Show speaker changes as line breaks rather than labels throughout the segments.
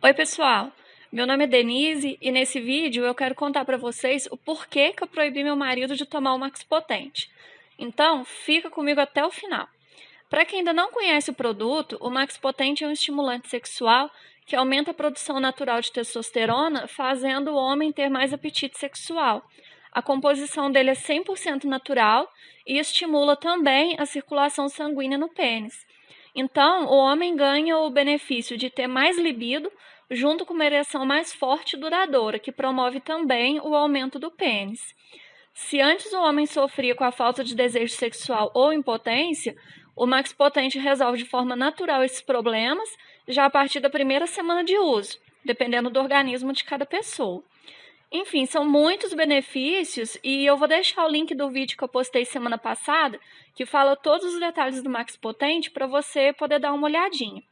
Oi, pessoal. Meu nome é Denise e nesse vídeo eu quero contar para vocês o porquê que eu proibi meu marido de tomar o Max Potente. Então, fica comigo até o final. Para quem ainda não conhece o produto, o Max Potente é um estimulante sexual que aumenta a produção natural de testosterona, fazendo o homem ter mais apetite sexual. A composição dele é 100% natural e estimula também a circulação sanguínea no pênis. Então, o homem ganha o benefício de ter mais libido, junto com uma ereção mais forte e duradoura, que promove também o aumento do pênis. Se antes o homem sofria com a falta de desejo sexual ou impotência, o Max Potente resolve de forma natural esses problemas já a partir da primeira semana de uso, dependendo do organismo de cada pessoa. Enfim, são muitos benefícios e eu vou deixar o link do vídeo que eu postei semana passada, que fala todos os detalhes do Max Potente para você poder dar uma olhadinha.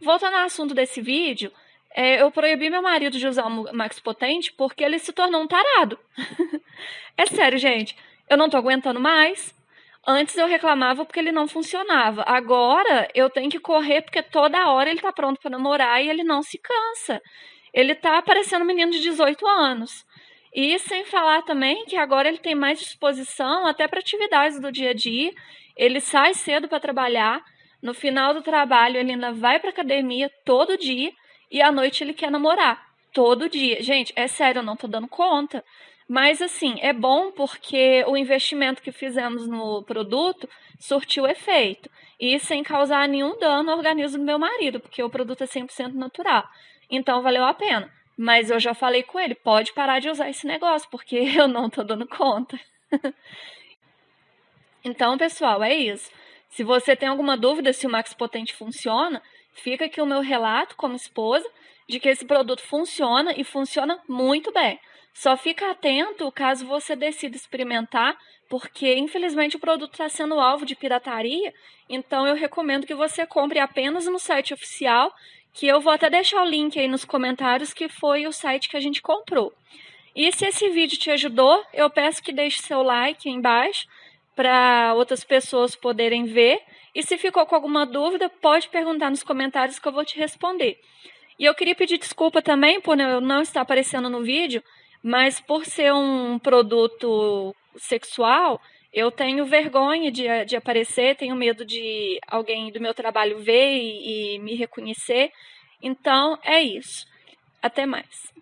Voltando ao assunto desse vídeo, é, eu proibi meu marido de usar o Max Potente porque ele se tornou um tarado. é sério, gente. Eu não tô aguentando mais. Antes eu reclamava porque ele não funcionava. Agora eu tenho que correr porque toda hora ele tá pronto para namorar e ele não se cansa. Ele tá parecendo um menino de 18 anos. E sem falar também que agora ele tem mais disposição até para atividades do dia a dia. Ele sai cedo para trabalhar. No final do trabalho, ele ainda vai para academia todo dia e à noite ele quer namorar todo dia. Gente, é sério, eu não tô dando conta. Mas assim, é bom porque o investimento que fizemos no produto surtiu efeito e sem causar nenhum dano ao organismo do meu marido, porque o produto é 100% natural. Então valeu a pena. Mas eu já falei com ele, pode parar de usar esse negócio, porque eu não tô dando conta. então, pessoal, é isso. Se você tem alguma dúvida se o Max Potente funciona, fica aqui o meu relato como esposa de que esse produto funciona e funciona muito bem. Só fica atento caso você decida experimentar, porque infelizmente o produto está sendo alvo de pirataria, então eu recomendo que você compre apenas no site oficial, que eu vou até deixar o link aí nos comentários, que foi o site que a gente comprou. E se esse vídeo te ajudou, eu peço que deixe seu like aí embaixo para outras pessoas poderem ver. E se ficou com alguma dúvida, pode perguntar nos comentários que eu vou te responder. E eu queria pedir desculpa também por eu não estar aparecendo no vídeo, mas por ser um produto sexual, eu tenho vergonha de, de aparecer, tenho medo de alguém do meu trabalho ver e, e me reconhecer. Então, é isso. Até mais.